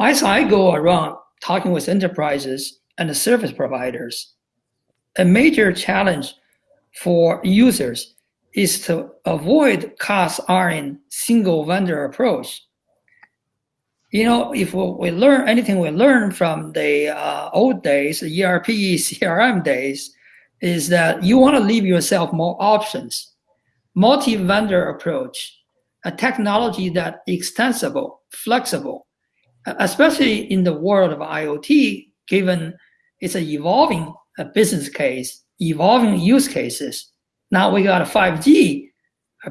as I go around talking with enterprises and the service providers, a major challenge for users is to avoid cast iron single vendor approach. You know, if we learn anything we learn from the uh, old days, the ERP, CRM days, is that you want to leave yourself more options. Multi-vendor approach, a technology that extensible, flexible, especially in the world of IoT, given it's an evolving uh, business case, evolving use cases. Now we got a 5G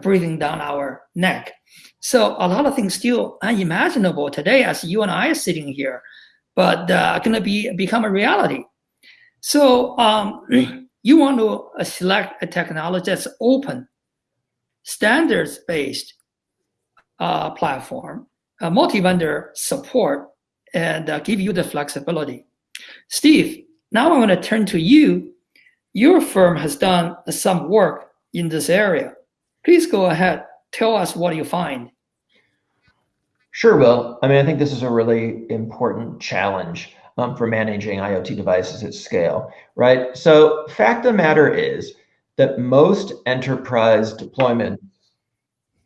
breathing down our neck. So a lot of things still unimaginable today as you and I are sitting here, but uh, going to be become a reality. So um, you want to uh, select a technology that's open, standards-based uh, platform, a multi-vendor support, and uh, give you the flexibility. Steve, now I want to turn to you. Your firm has done some work in this area. Please go ahead, tell us what you find. Sure, Will. I mean, I think this is a really important challenge um, for managing IoT devices at scale, right? So fact of the matter is that most enterprise deployment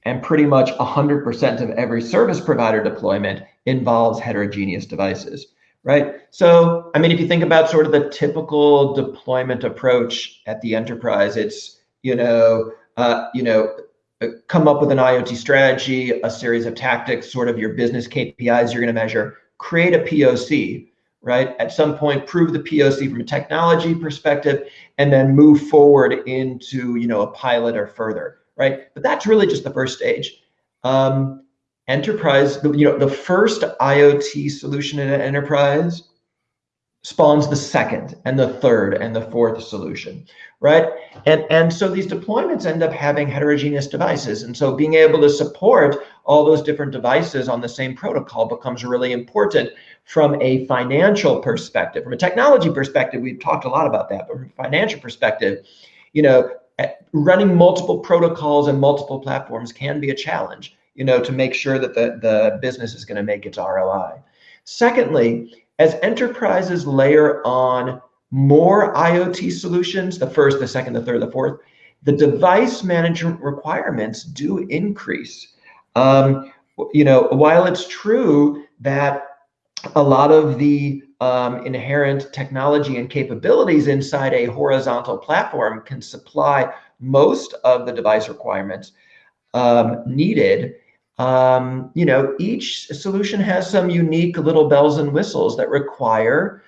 and pretty much 100% of every service provider deployment involves heterogeneous devices, right? So, I mean, if you think about sort of the typical deployment approach at the enterprise, it's, you know, uh, you know, uh, come up with an IoT strategy, a series of tactics, sort of your business KPIs you're going to measure, create a POC, right? At some point, prove the POC from a technology perspective, and then move forward into you know a pilot or further, right? But that's really just the first stage. Um, enterprise, you know, the first IoT solution in an enterprise spawns the second and the third and the fourth solution, right? And, and so these deployments end up having heterogeneous devices. And so being able to support all those different devices on the same protocol becomes really important from a financial perspective. From a technology perspective, we've talked a lot about that, but from a financial perspective, you know, running multiple protocols and multiple platforms can be a challenge, you know, to make sure that the, the business is going to make its ROI. Secondly, as enterprises layer on more IoT solutions, the first, the second, the third, the fourth, the device management requirements do increase. Um, you know, while it's true that a lot of the um, inherent technology and capabilities inside a horizontal platform can supply most of the device requirements um, needed, um, you know, each solution has some unique little bells and whistles that require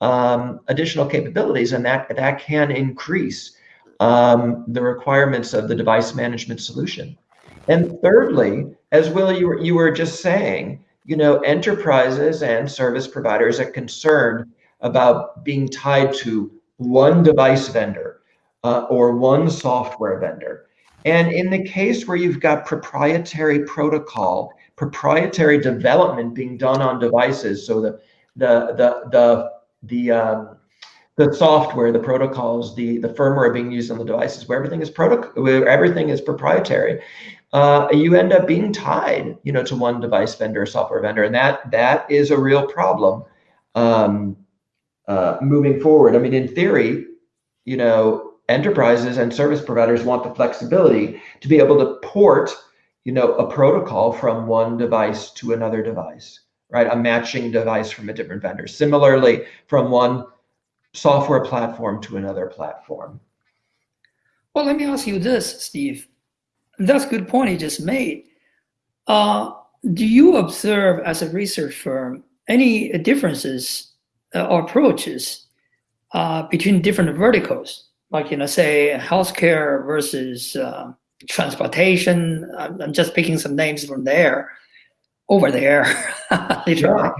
um, additional capabilities, and that that can increase um, the requirements of the device management solution. And thirdly, as Will you were, you were just saying, you know, enterprises and service providers are concerned about being tied to one device vendor uh, or one software vendor. And in the case where you've got proprietary protocol, proprietary development being done on devices, so the the the the the um, the software, the protocols, the the firmware being used on the devices, where everything is protocol, where everything is proprietary, uh, you end up being tied, you know, to one device vendor, software vendor, and that that is a real problem um, uh, moving forward. I mean, in theory, you know, enterprises and service providers want the flexibility to be able to port you know a protocol from one device to another device right? A matching device from a different vendor. Similarly from one software platform to another platform. Well let me ask you this steve that's a good point you just made. Uh, do you observe as a research firm any differences uh, or approaches uh, between different verticals? Like you know say healthcare versus uh, transportation. I'm, I'm, just picking some names from there over there literally.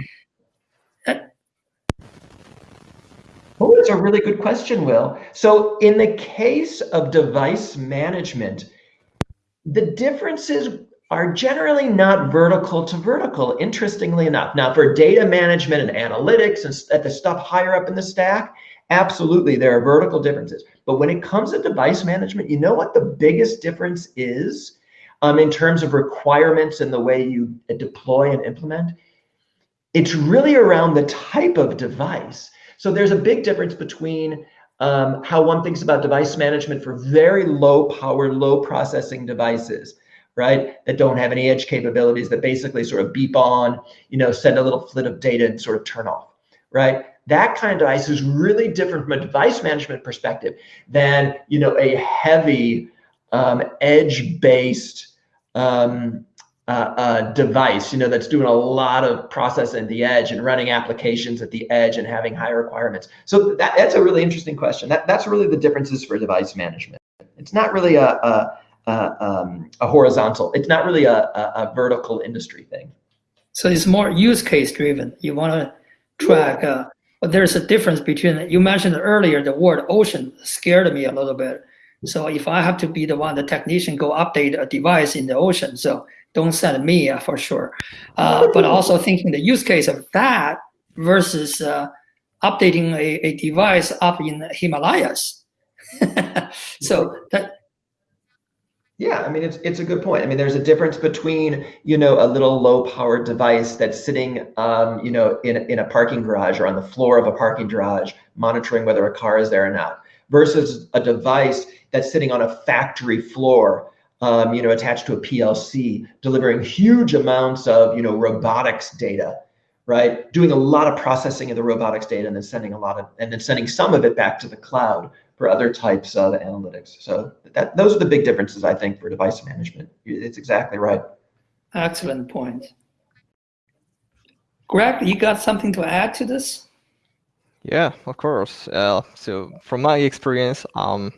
Oh, it's a really good question, Will. So in the case of device management, the differences are generally not vertical to vertical, interestingly enough. Now, for data management and analytics and at the stuff higher up in the stack, absolutely, there are vertical differences. But when it comes to device management, you know what the biggest difference is um, in terms of requirements and the way you deploy and implement? it's really around the type of device. So there's a big difference between um, how one thinks about device management for very low power, low processing devices, right? That don't have any edge capabilities that basically sort of beep on, you know, send a little flit of data and sort of turn off, right? That kind of device is really different from a device management perspective than, you know, a heavy um, edge-based um, uh, uh, device, you know, that's doing a lot of processing at the edge and running applications at the edge and having high requirements. So that, that's a really interesting question. That, that's really the differences for device management. It's not really a, a, a, um, a horizontal. It's not really a, a, vertical industry thing. So it's more use case driven. You want to track, uh, but there's a difference between, you mentioned earlier, the word ocean scared me a little bit. So if I have to be the one, the technician go update a device in the ocean, so don't send me uh, for sure. Uh, but also thinking the use case of that versus uh, updating a, a device up in the Himalayas. so that. Yeah, I mean it's it's a good point. I mean, there's a difference between you know a little low powered device that's sitting um, you know in in a parking garage or on the floor of a parking garage monitoring whether a car is there or not, versus a device that's sitting on a factory floor um, you know, attached to a PLC, delivering huge amounts of, you know, robotics data, right? Doing a lot of processing of the robotics data and then sending a lot of, and then sending some of it back to the cloud for other types of analytics. So that those are the big differences, I think, for device management. It's exactly right. Excellent point. Greg, you got something to add to this? Yeah, of course. Uh, so from my experience, um,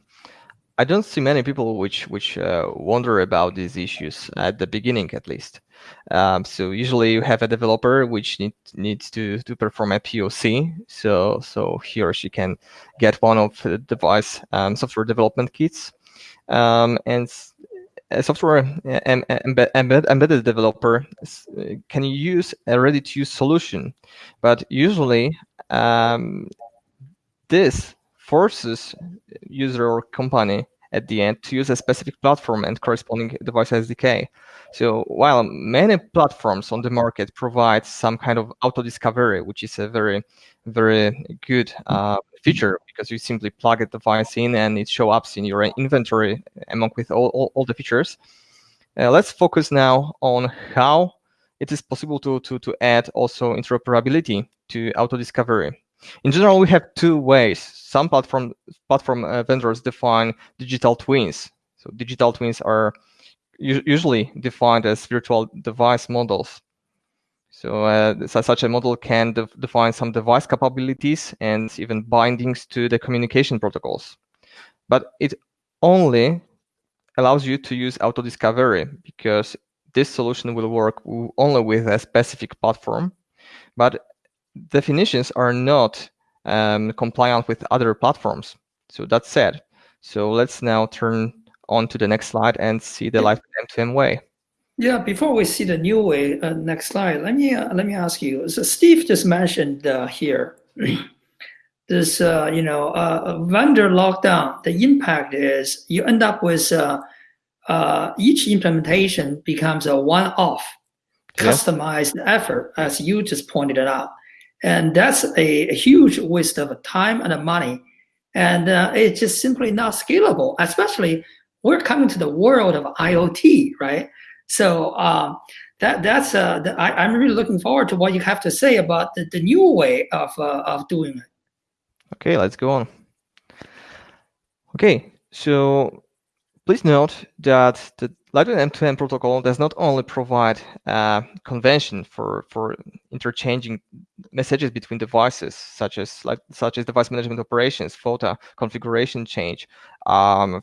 I don't see many people which which uh, wonder about these issues at the beginning, at least. Um, so usually you have a developer which need, needs to to perform a POC. So so he or she can get one of the device um, software development kits, um, and a software embed, embed, embedded developer can use a ready-to-use solution, but usually um, this forces user or company at the end to use a specific platform and corresponding device SDK. So while many platforms on the market provide some kind of auto discovery, which is a very, very good uh, feature because you simply plug a device in and it shows up in your inventory among with all, all, all the features. Uh, let's focus now on how it is possible to, to, to add also interoperability to auto discovery. In general, we have two ways. Some platform platform uh, vendors define digital twins. So digital twins are usually defined as virtual device models. So uh, such a model can de define some device capabilities and even bindings to the communication protocols. But it only allows you to use auto discovery because this solution will work only with a specific platform. But definitions are not um, compliant with other platforms. So that's said. So let's now turn on to the next slide and see the live M2M way. Yeah, before we see the new way, uh, next slide, let me uh, let me ask you. So Steve just mentioned uh, here this, uh, you know, uh, vendor lockdown. The impact is you end up with uh, each implementation becomes a one-off, customized yeah. effort, as you just pointed it out. And that's a, a huge waste of time and money. And uh, it's just simply not scalable, especially we're coming to the world of IoT, right? So um, that that's uh, the, I, am really looking forward to what you have to say about the, the new way of uh, of doing it. Okay, let's go on. Okay, so please note that the Lightweight M2M protocol does not only provide a convention for, for interchanging messages between devices, such as like such as device management operations, FOTA configuration change, um,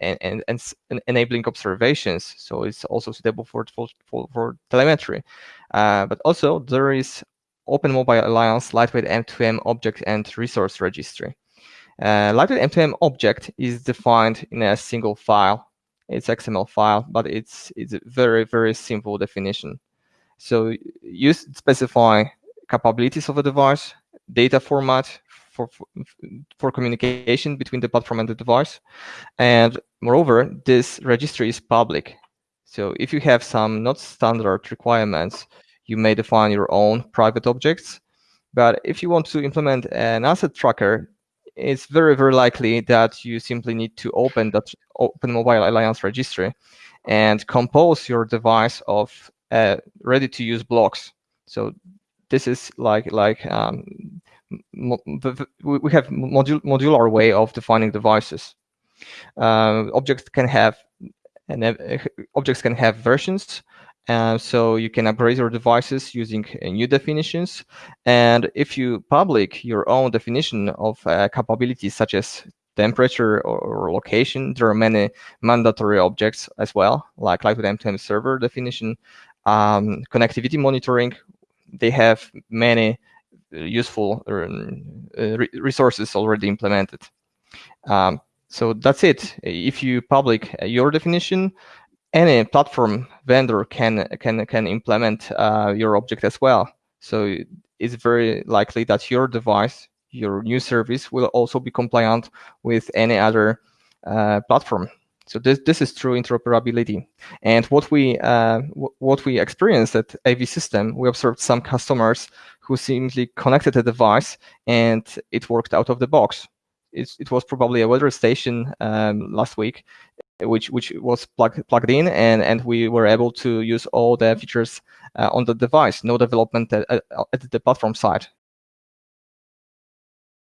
and, and, and, enabling observations. So it's also suitable for for, for, for telemetry. Uh, but also there is Open Mobile Alliance Lightweight M2M object and resource registry. Uh, Lightweight M2M object is defined in a single file it's XML file, but it's it's a very very simple definition. So you specify capabilities of a device, data format for, for, for communication between the platform and the device, and moreover, this registry is public. So if you have some not standard requirements, you may define your own private objects. But if you want to implement an asset tracker, it's very, very likely that you simply need to open that Open Mobile Alliance registry and compose your device of uh, ready-to-use blocks. So this is like like um, we have modul modular way of defining devices. Uh, objects can have and uh, objects can have versions. So you can upgrade your devices using uh, new definitions. And if you public your own definition of uh, capabilities such as temperature or, location, there are many mandatory objects as well, like with M2M server definition, um, connectivity monitoring. They have many useful uh, resources already implemented. Um, so that's it. If you public your definition, any platform vendor can can can implement uh, your object as well. So it's very likely that your device, your new service, will also be compliant with any other uh, platform. So this this is true interoperability. And what we uh, what we experienced at AVSystem, we observed some customers who simply connected a device and it worked out of the box. It, it was probably a weather station um, last week, which which was plugged plugged in, and and we were able to use all the features uh, on the device. No development at, at the platform side.